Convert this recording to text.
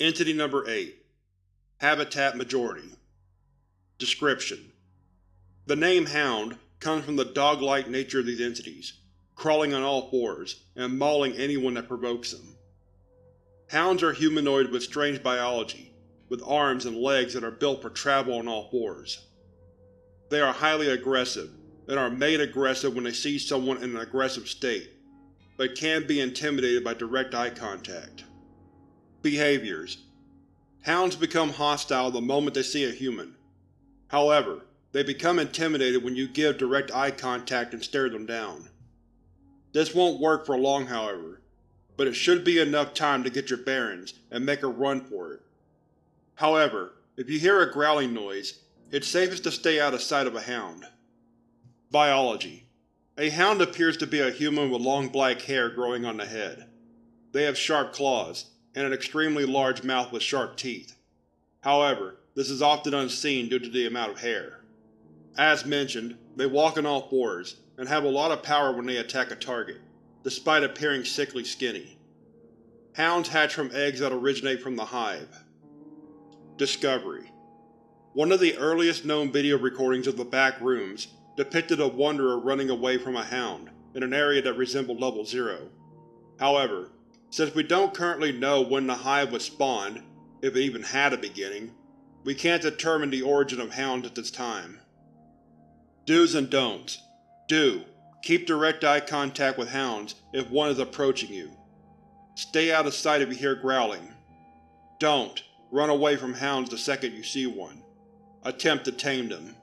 Entity Number 8 Habitat Majority Description: The name Hound comes from the dog-like nature of these entities, crawling on all fours and mauling anyone that provokes them. Hounds are humanoid with strange biology, with arms and legs that are built for travel on all fours. They are highly aggressive, and are made aggressive when they see someone in an aggressive state, but can be intimidated by direct eye contact. Behaviors Hounds become hostile the moment they see a human. However, they become intimidated when you give direct eye contact and stare them down. This won't work for long however, but it should be enough time to get your bearings and make a run for it. However, if you hear a growling noise, it's safest to stay out of sight of a hound. Biology A hound appears to be a human with long black hair growing on the head. They have sharp claws, and an extremely large mouth with sharp teeth. However, this is often unseen due to the amount of hair. As mentioned, they walk on all fours, and have a lot of power when they attack a target, despite appearing sickly skinny. Hounds hatch from eggs that originate from the hive. Discovery One of the earliest known video recordings of the back rooms depicted a Wanderer running away from a hound, in an area that resembled Level 0. However, since we don't currently know when the hive was spawned, if it even had a beginning, we can't determine the origin of hounds at this time. Do's and Don'ts Do. Keep direct eye contact with hounds if one is approaching you. Stay out of sight if you hear growling. Don't. Run away from hounds the second you see one. Attempt to tame them.